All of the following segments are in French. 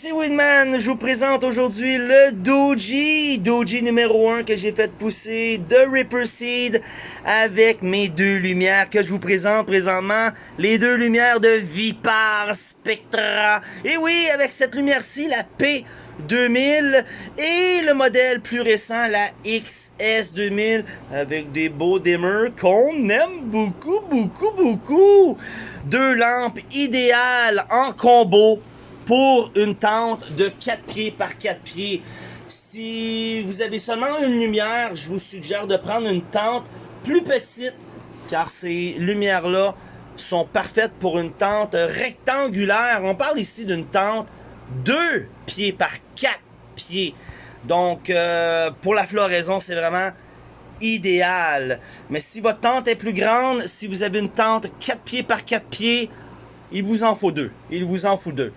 c'est Winman, je vous présente aujourd'hui le Doji, Doji numéro 1 que j'ai fait pousser de Ripper Seed avec mes deux lumières que je vous présente présentement, les deux lumières de Vipar Spectra. Et oui, avec cette lumière-ci, la P2000 et le modèle plus récent, la XS2000 avec des beaux dimmers qu'on aime beaucoup, beaucoup, beaucoup. Deux lampes idéales en combo pour une tente de 4 pieds par 4 pieds. Si vous avez seulement une lumière, je vous suggère de prendre une tente plus petite, car ces lumières-là sont parfaites pour une tente rectangulaire. On parle ici d'une tente 2 pieds par 4 pieds. Donc, euh, pour la floraison, c'est vraiment idéal. Mais si votre tente est plus grande, si vous avez une tente 4 pieds par 4 pieds, il vous en faut deux. Il vous en faut deux.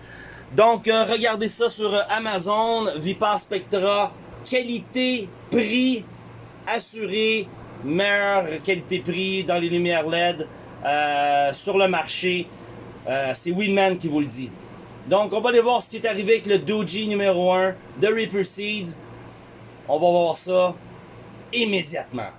Donc, euh, regardez ça sur euh, Amazon, Vipar Spectra, qualité, prix, assuré, meilleure qualité-prix dans les lumières LED euh, sur le marché. C'est Winman qui vous le dit. Donc, on va aller voir ce qui est arrivé avec le Doji numéro 1 de Reaper Seeds. On va voir ça immédiatement.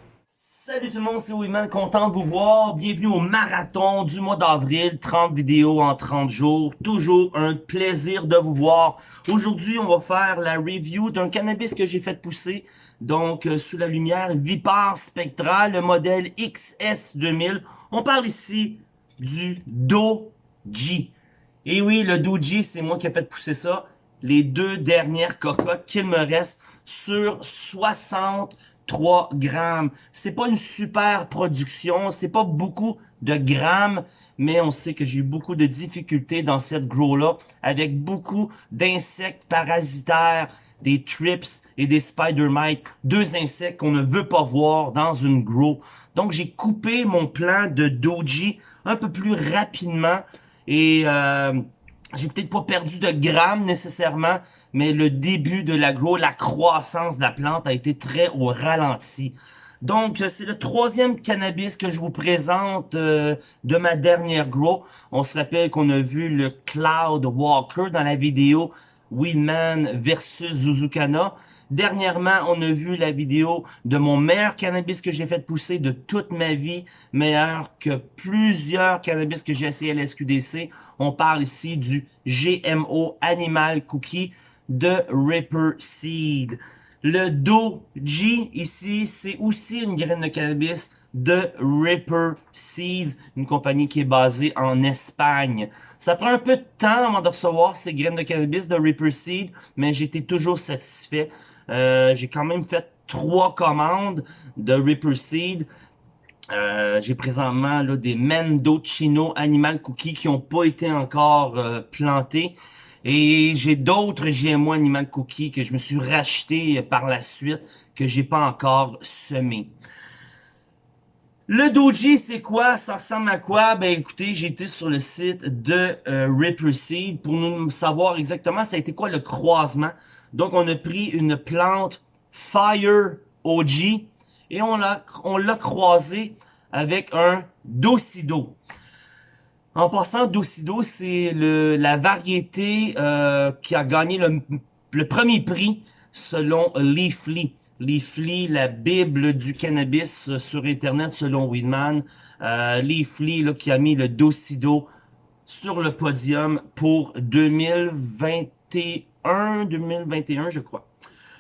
Salut tout le monde, c'est Winman, content de vous voir. Bienvenue au marathon du mois d'avril, 30 vidéos en 30 jours. Toujours un plaisir de vous voir. Aujourd'hui, on va faire la review d'un cannabis que j'ai fait pousser, donc euh, sous la lumière Vipar Spectra, le modèle XS2000. On parle ici du Doji. Et oui, le Doji, c'est moi qui ai fait pousser ça. Les deux dernières cocottes qu'il me reste sur 60 3 grammes. C'est pas une super production, c'est pas beaucoup de grammes, mais on sait que j'ai eu beaucoup de difficultés dans cette grow-là, avec beaucoup d'insectes parasitaires, des trips et des spider mites, deux insectes qu'on ne veut pas voir dans une grow. Donc j'ai coupé mon plan de doji un peu plus rapidement et euh, j'ai peut-être pas perdu de grammes nécessairement, mais le début de l'agro, la croissance de la plante a été très au ralenti. Donc, euh, c'est le troisième cannabis que je vous présente euh, de ma dernière grow. On se rappelle qu'on a vu le Cloud Walker dans la vidéo Weedman versus Zuzukana. Dernièrement, on a vu la vidéo de mon meilleur cannabis que j'ai fait pousser de toute ma vie, meilleur que plusieurs cannabis que j'ai essayé à l'SQDC. On parle ici du GMO Animal Cookie de Ripper Seed. Le Doji, ici, c'est aussi une graine de cannabis de Ripper Seeds, une compagnie qui est basée en Espagne. Ça prend un peu de temps avant de recevoir ces graines de cannabis de Ripper Seed, mais j'étais toujours satisfait. Euh, j'ai quand même fait trois commandes de Ripper Seed. Euh, j'ai présentement là, des Mendocino Animal Cookies qui n'ont pas été encore euh, plantés. Et j'ai d'autres GMO Animal Cookies que je me suis racheté par la suite, que j'ai pas encore semé. Le Doji, c'est quoi? Ça ressemble à quoi? Ben écoutez, j'ai été sur le site de euh, Ripper Seed pour nous savoir exactement ça a été quoi le croisement. Donc on a pris une plante Fire OG et on l'a on l'a croisé avec un Docido. En passant, Docido, c'est la variété euh, qui a gagné le, premier prix selon Leafly. Leafly, la bible du cannabis sur Internet selon Weedman. Euh, Leafly là, qui a mis le Docido sur le podium pour 2021, 2021 je crois.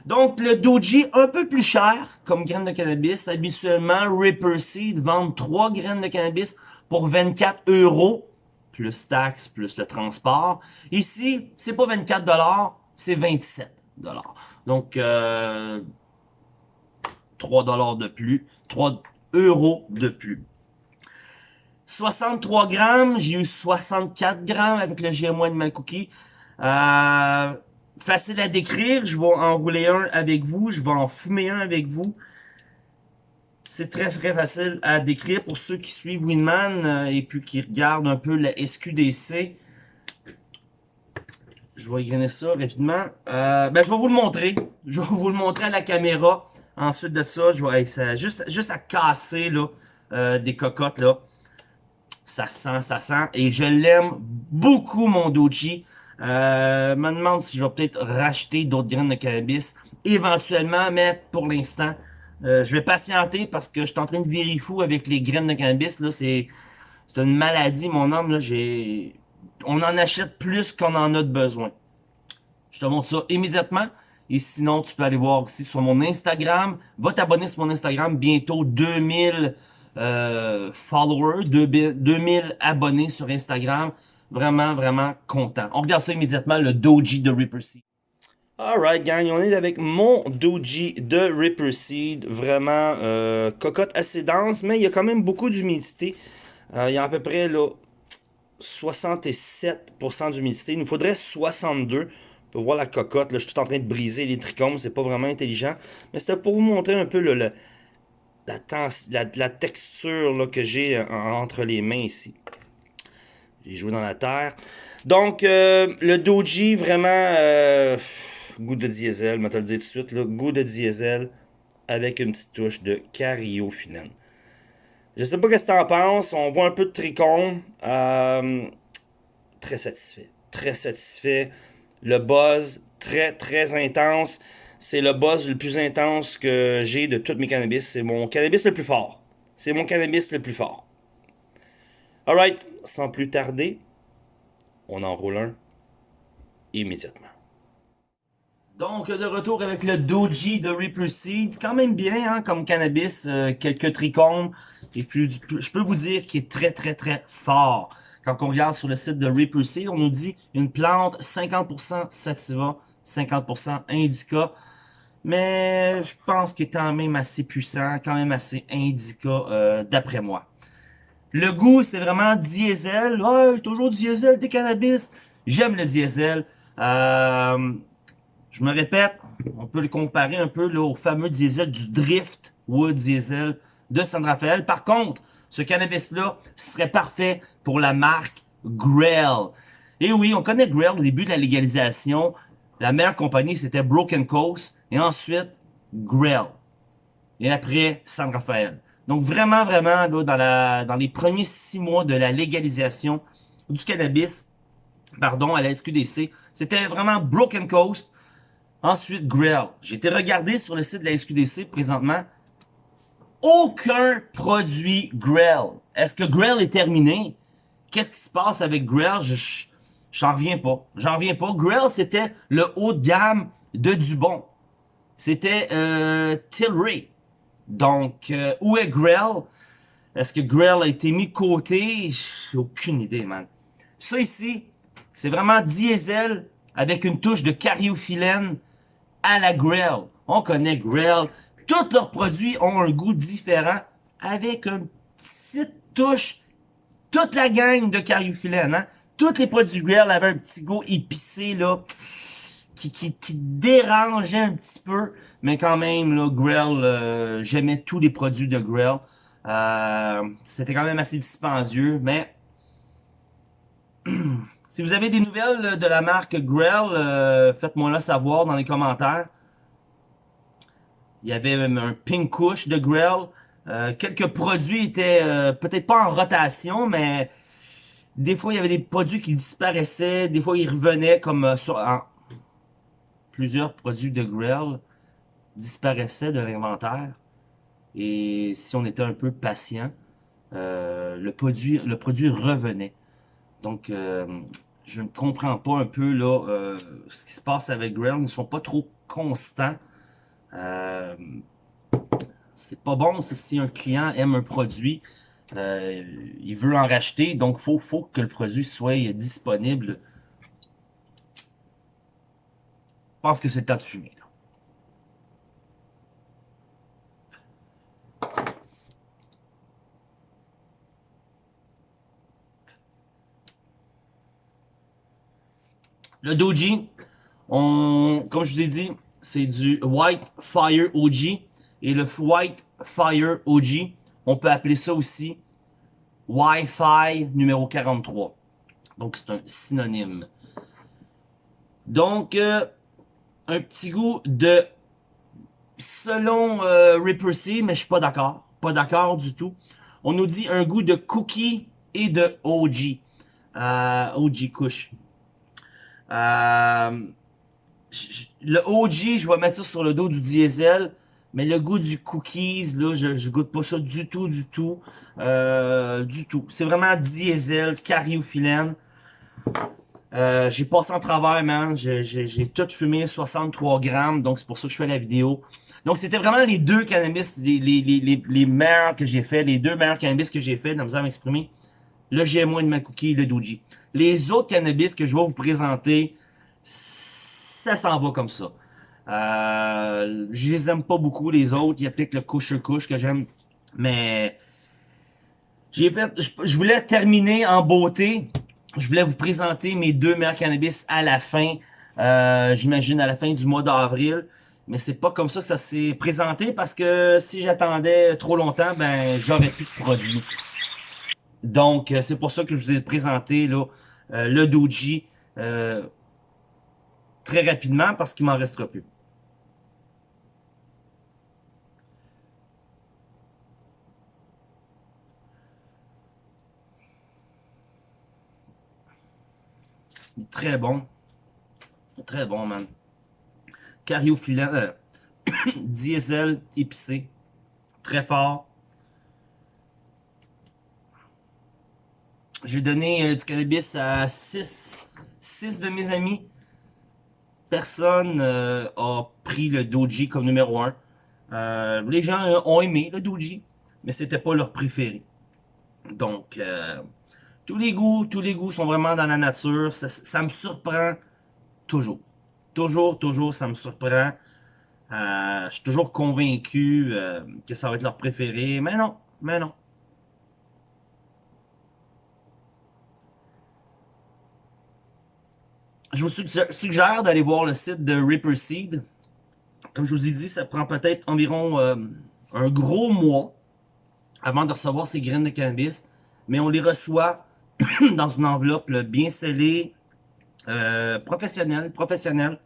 Donc, le Doji, un peu plus cher comme graine de cannabis. Habituellement, Ripper Seed vend 3 graines de cannabis pour 24 euros, plus taxes, plus le transport. Ici, c'est pas 24 dollars, c'est 27 dollars. Donc, euh, 3 dollars de plus, 3 euros de plus. 63 grammes, j'ai eu 64 grammes avec le GM1 Animal Cookie. Euh, facile à décrire. Je vais en rouler un avec vous. Je vais en fumer un avec vous. C'est très très facile à décrire pour ceux qui suivent Winman euh, et puis qui regardent un peu la SQDC. Je vais grainer ça rapidement. Euh, ben, je vais vous le montrer. Je vais vous le montrer à la caméra. Ensuite de ça, je vais juste, juste à casser là, euh, des cocottes. là. Ça sent, ça sent. Et je l'aime beaucoup, mon Doji. Euh, me demande si je vais peut-être racheter d'autres graines de cannabis éventuellement, mais pour l'instant, euh, je vais patienter parce que je suis en train de virer fou avec les graines de cannabis. Là, c'est c'est une maladie, mon homme. Là, j'ai on en achète plus qu'on en a de besoin. Je te montre ça immédiatement. Et sinon, tu peux aller voir aussi sur mon Instagram. Va t'abonner sur mon Instagram. Bientôt 2000 euh, followers, 2000 abonnés sur Instagram. Vraiment, vraiment content. On regarde ça immédiatement, le Doji de Reaper Seed. Alright gang, on est avec mon Doji de Reaper Seed. Vraiment, euh, cocotte assez dense, mais il y a quand même beaucoup d'humidité. Euh, il y a à peu près là, 67% d'humidité. Il nous faudrait 62 pour voir la cocotte. Là, je suis tout en train de briser les trichomes. C'est pas vraiment intelligent. Mais c'était pour vous montrer un peu la, texture que j'ai euh, entre les mains ici. J'ai joué dans la terre. Donc, euh, le Doji, vraiment, euh, goût de diesel, je vais te le dire tout de suite, là, goût de diesel avec une petite touche de cariophyllène. Je sais pas ce que tu en penses, on voit un peu de tricône. très satisfait, très satisfait. Le buzz, très, très intense. C'est le buzz le plus intense que j'ai de toutes mes cannabis. C'est mon cannabis le plus fort. C'est mon cannabis le plus fort. Alright, sans plus tarder, on enroule un immédiatement. Donc, de retour avec le Doji de Reaper Seed. Quand même bien, hein, comme cannabis. Euh, quelques trichomes. Et puis, je peux vous dire qu'il est très, très, très fort. Quand on regarde sur le site de Reaper Seed, on nous dit une plante 50% sativa, 50% indica. Mais je pense qu'il est quand même assez puissant, quand même assez indica euh, d'après moi. Le goût, c'est vraiment diesel. Ouais, toujours diesel, des cannabis. J'aime le diesel. Euh, je me répète, on peut le comparer un peu au fameux diesel du Drift Wood Diesel de San Rafael. Par contre, ce cannabis-là serait parfait pour la marque Grell. Et oui, on connaît Grell au début de la légalisation. La meilleure compagnie, c'était Broken Coast. Et ensuite, Grell. Et après, San Rafael. Donc vraiment, vraiment, là, dans, les premiers six mois de la légalisation du cannabis, pardon, à la SQDC, c'était vraiment Broken Coast. Ensuite, Grell. J'ai été regardé sur le site de la SQDC présentement aucun produit Grell. Est-ce que Grell est terminé? Qu'est-ce qui se passe avec Grell? Je, j'en reviens pas. J'en reviens pas. Grell, c'était le haut de gamme de Dubon. C'était euh, Tilray. Donc, euh, où est Grell? Est-ce que Grell a été mis de côté? J'ai aucune idée, man. Ça ici, c'est vraiment diesel avec une touche de cariophyllène à la Grell. On connaît Grell. Tous leurs produits ont un goût différent avec une petite touche. Toute la gang de cariophyllène, hein? Tous les produits Grell avaient un petit goût épicé, là, qui, dérangeait un petit peu. Mais quand même, là, Grell, euh, j'aimais tous les produits de Grell. Euh, C'était quand même assez dispendieux, mais... si vous avez des nouvelles de la marque Grell, euh, faites-moi là savoir dans les commentaires. Il y avait même un Pink Kush de Grell. Euh, quelques produits étaient euh, peut-être pas en rotation, mais des fois il y avait des produits qui disparaissaient, des fois ils revenaient comme euh, sur plusieurs produits de Grell disparaissaient de l'inventaire. Et si on était un peu patient, le produit le produit revenait. Donc je ne comprends pas un peu là ce qui se passe avec Grell. Ils ne sont pas trop constants. Euh, c'est pas bon si un client aime un produit, euh, il veut en racheter, donc faut, faut que le produit soit disponible. Je pense que c'est le temps de fumer. Le Doji, comme je vous ai dit, c'est du White Fire OG. Et le White Fire OG, on peut appeler ça aussi Wi-Fi numéro 43. Donc c'est un synonyme. Donc, euh, un petit goût de... Selon euh, Ripper Seed, mais je suis pas d'accord. Pas d'accord du tout. On nous dit un goût de cookie et de OG. Euh, OG Kush. Euh, le OG, je vais mettre ça sur le dos du diesel. Mais le goût du cookies, là, je, je goûte pas ça du tout, du tout. Euh, du tout. C'est vraiment diesel, cariophyllène. Euh, j'ai passé en travers, man. J'ai tout fumé, 63 grammes. Donc, c'est pour ça que je fais la vidéo. Donc, c'était vraiment les deux cannabis, les, meilleurs que j'ai fait. Les deux meilleurs cannabis que j'ai fait, dans à m'exprimer. Le GM1 de ma cookie et le Doji. Les autres cannabis que je vais vous présenter, ça s'en va comme ça. Euh, je les aime pas beaucoup, les autres. Il y a peut-être le couche-couche que j'aime. Mais. Je, voulais terminer en beauté. Je voulais vous présenter mes deux meilleurs cannabis à la fin. Euh, J'imagine à la fin du mois d'avril. Mais c'est pas comme ça que ça s'est présenté parce que si j'attendais trop longtemps, ben j'aurais plus de produits. Donc, euh, c'est pour ça que je vous ai présenté euh, le Doji euh, très rapidement parce qu'il m'en restera plus. Très bon. Très bon, man. Euh, diesel épicé. Très fort. J'ai donné euh, du cannabis à 6 six de mes amis. Personne euh, a pris le Doji comme numéro 1. Euh, les gens ont aimé le Doji, mais c'était pas leur préféré. Donc, tous les goûts, tous les goûts sont vraiment dans la nature. Ça, me surprend toujours. Toujours, toujours, ça me surprend. Euh, je suis toujours convaincu euh, que ça va être leur préféré. Mais non, mais non. Je vous suggère d'aller voir le site de Ripper Seed. Comme je vous ai dit, ça prend peut-être environ euh, un gros mois avant de recevoir ces graines de cannabis. Mais on les reçoit dans une enveloppe bien scellée, euh, professionnelle, professionnelle.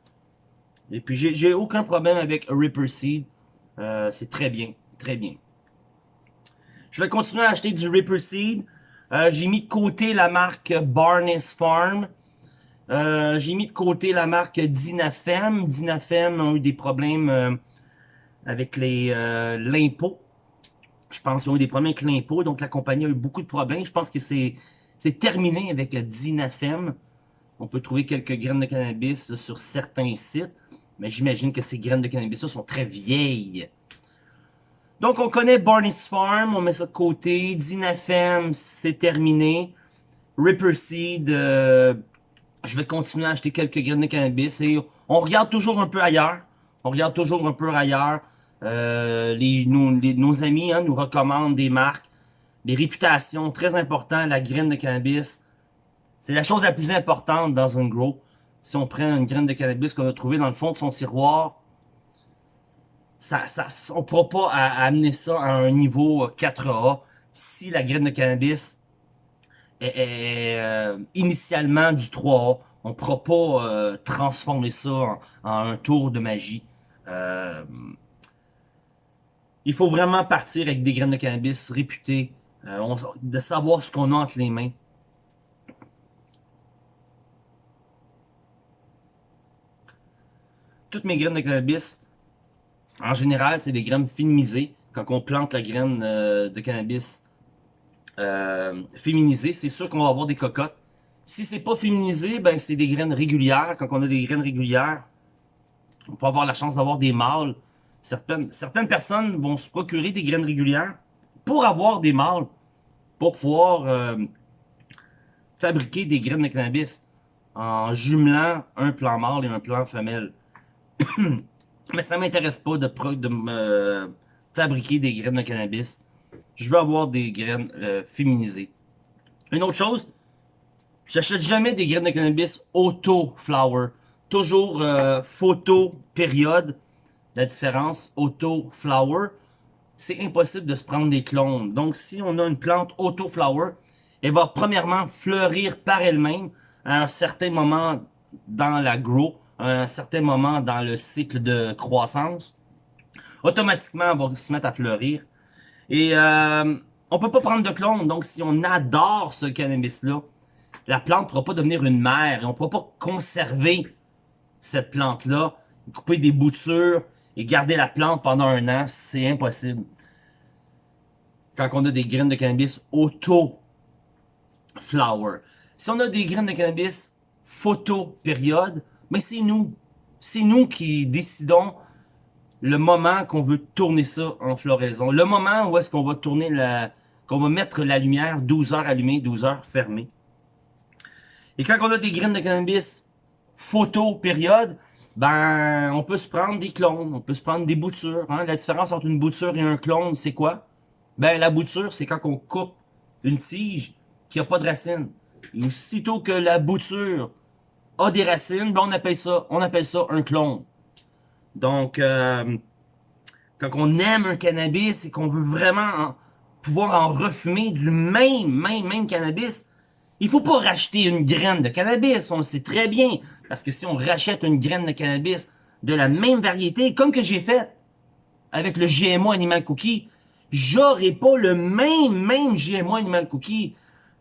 Et puis j'ai aucun problème avec Ripper Seed. Euh, c'est très bien, très bien. Je vais continuer à acheter du Ripper Seed. Euh, j'ai mis de côté la marque Barnes Farm. J'ai mis de côté la marque Dinafem. Dinafem a eu des problèmes avec l'impôt. Je pense qu'ils ont eu des problèmes avec l'impôt, donc la compagnie a eu beaucoup de problèmes. Je pense que c'est terminé avec Dinafem. On peut trouver quelques graines de cannabis sur certains sites, mais j'imagine que ces graines de cannabis sont très vieilles. Donc on connaît Barney's Farm, on met ça de côté. Dinafem, c'est terminé. Ripper Seed, euh, je vais continuer à acheter quelques graines de cannabis. On regarde toujours un peu ailleurs. On regarde toujours un peu ailleurs. Euh, nos, amis hein, nous recommandent des marques les réputations, très important, la graine de cannabis. C'est la chose la plus importante dans un grow. Si on prend une graine de cannabis qu'on a trouvée dans le fond de son tiroir, ça, ça, on ne pourra pas amener ça à un niveau 4A si la graine de cannabis euh, initialement du 3A. On ne pourra pas euh, transformer ça en, un tour de magie. Euh, il faut vraiment partir avec des graines de cannabis réputées, de savoir ce qu'on a entre les mains. Toutes mes graines de cannabis, en général, c'est des graines féminisées. Quand on plante la graine de cannabis euh, féminisée, c'est sûr qu'on va avoir des cocottes. Si c'est pas féminisé, ben c'est des graines régulières. Quand on a des graines régulières, on peut avoir la chance d'avoir des mâles. Certaines, certaines personnes vont se procurer des graines régulières pour avoir des mâles pour pouvoir euh, fabriquer des graines de cannabis en jumelant un plant mâle et un plant femelle. Mais ça m'intéresse pas de, de me fabriquer des graines de cannabis. Je veux avoir des graines euh, féminisées. Une autre chose, j'achète jamais des graines de cannabis auto-flower. Toujours euh, photo, période. La différence, auto-flower c'est impossible de se prendre des clones. Donc, si on a une plante auto-flower, elle va premièrement fleurir par elle-même à un certain moment dans la grow, à un certain moment dans le cycle de croissance. Automatiquement, elle va se mettre à fleurir. Et euh, on peut pas prendre de clone. Donc, si on adore ce cannabis-là, la plante ne pourra pas devenir une mère on ne pourra pas conserver cette plante-là, couper des boutures et garder la plante pendant un an, c'est impossible. Quand on a des graines de cannabis auto-flower. Si on a des graines de cannabis photo-période, mais c'est nous. C'est nous qui décidons le moment qu'on veut tourner ça en floraison. Le moment où est-ce qu'on va tourner la, qu'on va mettre la lumière 12 heures allumée, 12 heures fermée. Et quand on a des graines de cannabis photo période, ben on peut se prendre des clones, on peut se prendre des boutures. Hein? La différence entre une bouture et un clone, c'est quoi? Ben la bouture, c'est quand on coupe une tige qui a pas de racines. Et aussitôt que la bouture a des racines, ben on appelle ça, on appelle ça un clone. Donc, euh, quand on aime un cannabis et qu'on veut vraiment pouvoir en refumer du même, même, même cannabis, il faut pas racheter une graine de cannabis, on le sait très bien. Parce que si on rachète une graine de cannabis de la même variété, comme que j'ai fait avec le GMO Animal Cookie, j'aurai pas le même, même GMO Animal Cookie.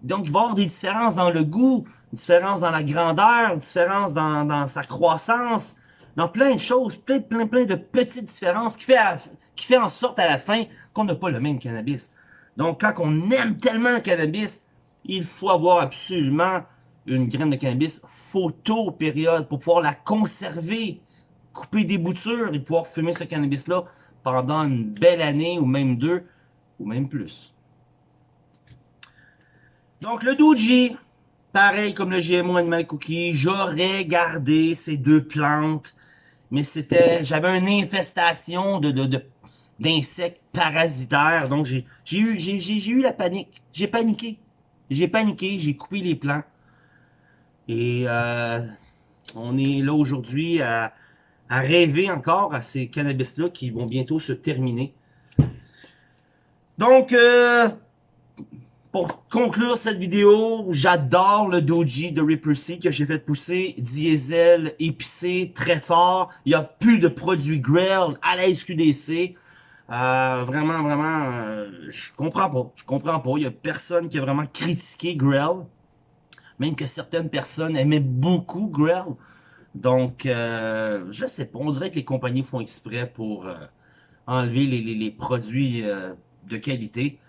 Donc, il va y avoir des différences dans le goût, différences dans la grandeur, différences dans, dans sa croissance, dans plein de choses, plein, plein, plein de petites différences qui fait, qui fait en sorte à la fin qu'on n'a pas le même cannabis. Donc, quand on aime tellement le cannabis, il faut avoir absolument une graine de cannabis photo période pour pouvoir la conserver, couper des boutures et pouvoir fumer ce cannabis-là pendant une belle année ou même deux ou même plus. Donc, le Doji, pareil comme le GMO Animal Cookie, j'aurais gardé ces deux plantes mais c'était, j'avais une infestation de, de, d'insectes parasitaires, donc j'ai, j'ai eu, j'ai, j'ai, eu la panique, j'ai paniqué, j'ai paniqué, j'ai coupé les plants, et euh, on est là aujourd'hui à, à rêver encore à ces cannabis-là qui vont bientôt se terminer. Donc, euh, pour conclure cette vidéo, j'adore le doji de Reaper C que j'ai fait pousser. Diesel, épicé, très fort. Il n'y a plus de produits grill à la SQDC. Euh, vraiment, vraiment, euh, je comprends pas. Je comprends pas. Il y a personne qui a vraiment critiqué grill. Même que certaines personnes aimaient beaucoup grill. Donc, euh, je sais pas. On dirait que les compagnies font exprès pour enlever les produits de qualité.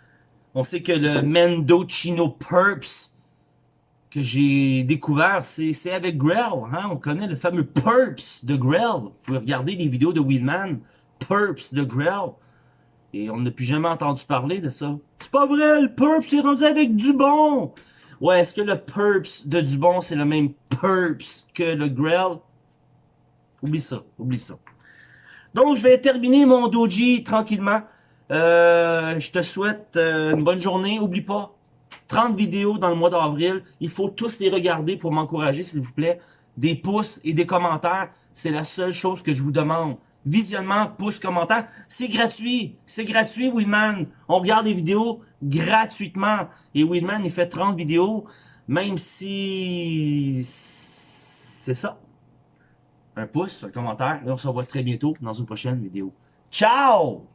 On sait que le Mendocino Purps que j'ai découvert, c'est avec Grell. Hein? On connaît le fameux Purps de Grell. Vous pouvez regarder les vidéos de Weedman. Purps de Grell. Et on n'a plus jamais entendu parler de ça. C'est pas vrai, le Purps est rendu avec Dubon. Ouais, est-ce que le Purps de Dubon, c'est le même Purps que le Grell? Oublie ça, oublie ça. Donc, je vais terminer mon doji tranquillement. Euh, je te souhaite euh, une bonne journée. Oublie pas, 30 vidéos dans le mois d'avril. Il faut tous les regarder pour m'encourager, s'il vous plaît. Des pouces et des commentaires, c'est la seule chose que je vous demande. Visionnement, pouces, commentaires, c'est gratuit. C'est gratuit, Willman. On regarde des vidéos gratuitement. Et Willman, il fait 30 vidéos, même si... C'est ça. Un pouce, un commentaire, et on se revoit très bientôt dans une prochaine vidéo. Ciao!